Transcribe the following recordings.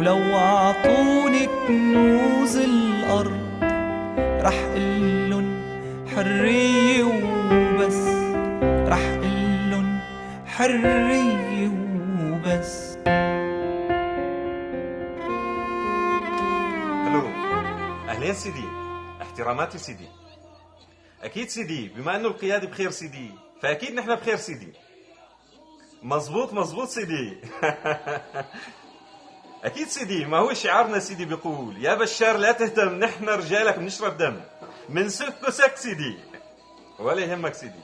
ولو عطوني كنوز الأرض رح قلن حرية وبس. رح قلن حرية وبس. ألو أهلين سيدي احتراماتي سيدي. أكيد سيدي بما إنه القيادي بخير سيدي فأكيد نحن بخير سيدي. مزبوط مزبوط سيدي. أكيد سيدي ما هو شعارنا سيدي بيقول يا بشار لا تهتم نحن رجالك بنشرب دم. من سك وسك سيدي. ولا يهمك سيدي.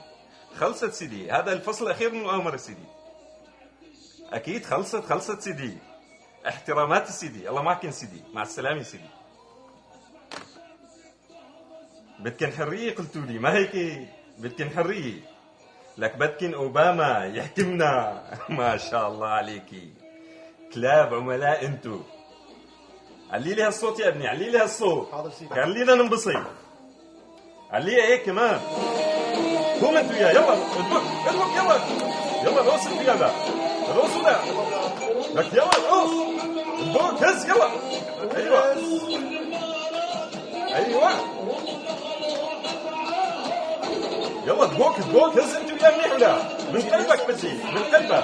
خلصت سيدي هذا الفصل الأخير من المؤامره سيدي. أكيد خلصت خلصت سيدي. احتراماتي سيدي. الله معكن سيدي. مع السلامة سيدي. بدكن حرية قلتوا لي ما هيك؟ بدكن حرية. لك بدكن أوباما يحكمنا. ما شاء الله عليكي. كلاب عملاء انتو. علي لي هالصوت يا ابني علي لي هالصوت حاضر سيدي. خلينا ننبسط عليها هيك كمان؟ قوم انتو يا يلا ادبك ادبك يلا. يلا روس القيادة روس ولا لك يلا روس ادبك هز يلا. أيوه. أيوه. يلا دبوك دبوك هز انتو يا منيح ولا من قلبك بدي من قلبك.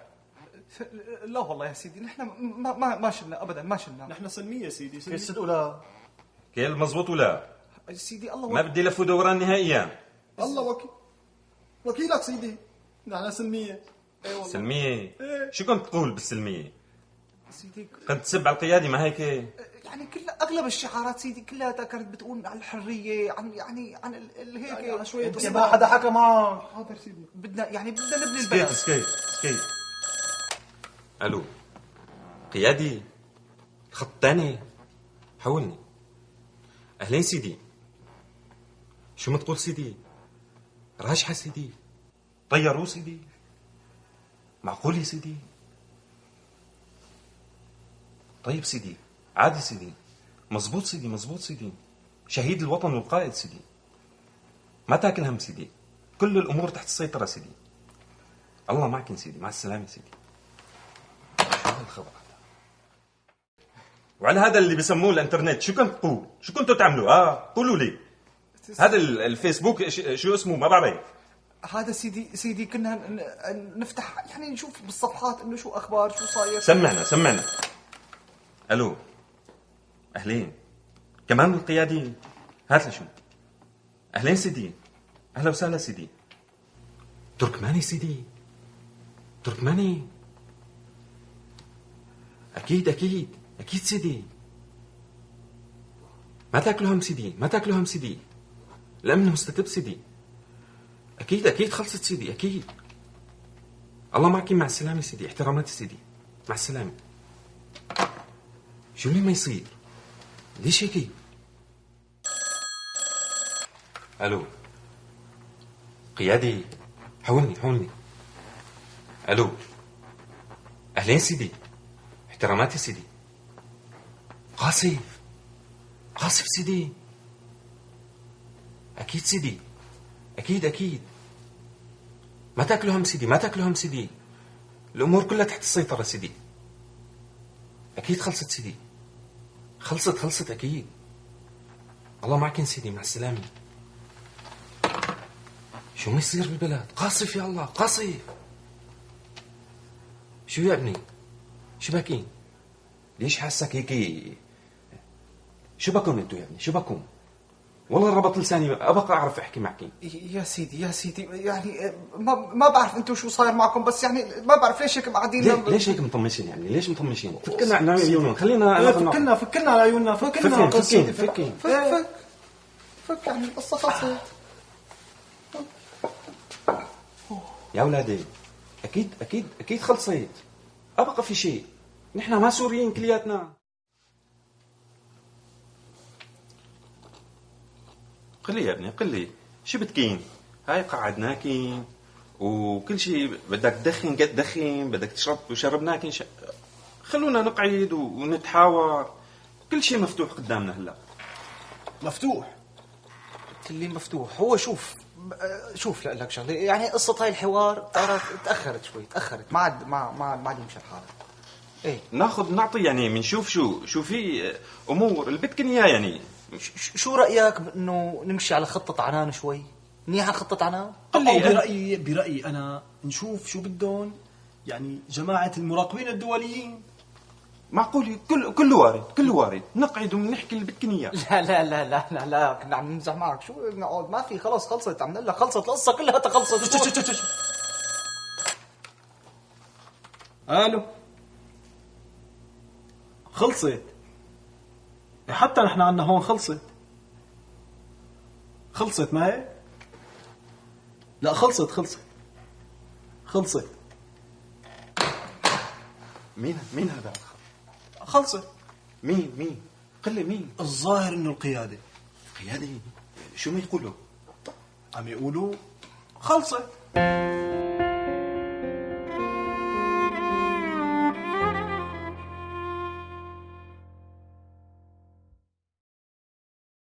لا والله يا سيدي نحن ما ما ما شلنا ابدا ما شلنا. نحن سلمية سيدي كيف سلمية. صدقوا لا كيل مزبوط ولا؟ سيدي الله ما بدي لف ودوران نهائيا. الله وكيل وكيلك سيدي. نحن سلمية. اي والله. سلمية. شو كنت تقول بالسلمية؟ سيدي كنت تسب على القيادي ما هيك؟ يعني كل أغلب الشعارات سيدي كلها كانت بتقول عن الحرية عن يعني عن ال- ال- هيك. يعني عن شوية أنت ما حدا حكى معك. حاضر سيدي. بدنا يعني بدنا نبني سكيت البلد. سكيت سكيت. ألو. قيادي. الخط الثاني حولني أهلين سيدي. شو ما تقول سيدي؟ راجحة سيدي. طيروا سيدي. معقول يا سيدي؟ طيب سيدي. عادي سيدي. مزبوط سيدي مزبوط سيدي. شهيد الوطن والقائد سيدي. ما تاكل هم سيدي. كل الأمور تحت السيطرة سيدي. الله معك سيدي مع السلامة سيدي. هذا وعلى هذا اللي بسموه الانترنت شو كنت تقول؟ شو كنتوا تعملوا؟ آه قولوا لي. هذا ال- الفيسبوك شو اسمه؟ ما بعرف. هذا سيدي سيدي كنا نفتح يعني نشوف بالصفحات إنه شو أخبار شو صاير. سمعنا سمعنا. ألو. أهلين. كمان القيادي هات لي شو. أهلين سيدي. أهلا وسهلا سيدي. تركماني سيدي. تركماني. أكيد أكيد. أكيد سيدي. ما تاكلوا هم سيدي ما تاكلوا هم سيدي. الامن مستتب سيدي. أكيد أكيد خلصت سيدي أكيد. الله معك مع السلامة سيدي. احتراماتي سيدي. مع السلامة. شو اللي ما يصير؟ ليش هيك؟ ألو. قيادي. حولني حولني ألو. أهلين سيدي. احتراماتي سيدي. قاصف قاصف سيدي. أكيد سيدي. أكيد أكيد. ما تأكلوا هم سيدي ما تأكلوا هم سيدي. الأمور كلها تحت السيطرة سيدي. أكيد خلصت سيدي. خلصت خلصت أكيد. الله معكن سيدي مع السلامة. شو ما يصير بالبلد؟ قاصف يا الله قاصف. شو يا ابني؟ شو باكين ليش حاسك هيك؟ شو بكون انتو يا ابني شو بكون؟ والله ربط لساني ابقى أعرف أحكي معك يا سيدي يا سيدي يعني ما ما بعرف أنتم شو صاير معكم بس يعني ما بعرف ليش هيك قاعدين ليه؟ ليش هيك مطمشين يعني؟ ليش مطمشين فكنا عن عيونهم خلينا إيه، فكنا فكنا على عيوننا فكنا فكين فكين فك فك. فك يعني القصة خلصت يا أولادي أكيد أكيد أكيد خلصت. أبقى في شيء. نحن ما سوريين كلياتنا. قل لي يا ابني قل لي شو بتكين؟ هاي قعدناكين وكل شيء بدك تدخن قد دخن بدك تشرب وشربناكين ش... خلونا نقعد ونتحاور. كل شيء مفتوح قدامنا هلا. مفتوح؟ قلت لي مفتوح. هو شوف شوف لا لك شغلة. يعني قصة هاي الحوار ترى تأخرت شوي تأخرت. ما عاد ما ما ما عاد يمشي الحال إيه. ناخذ نعطي يعني بنشوف شو شو في أمور اللي بدكن اياه يعني. شو رأيك بأنه نمشي على خطة عنان شوي؟ منيحه خطة عنان؟ أو لي برأيي برأيي أنا نشوف شو بدهم. يعني جماعة المراقبين الدوليين. معقول كل كله وارد كله وارد. نقعد ونحكي اللي بدكن اياه لا لا لا لا لا لا. كنا عم نمزح معك. شو؟ نقعد. ما في خلص خلصت. عم نقول لك خلصت القصة كلها خلصت. ألو؟ خلصت. حتى نحن عنا هون خلصت. خلصت ما هيك؟ لا خلصت خلصت. خلصت. مين مين هذا؟ خلصت مين مين؟ قل لي مين؟ الظاهر إنه القيادة. قيادي شو ما يقولوا؟ عم يقولوا خلصت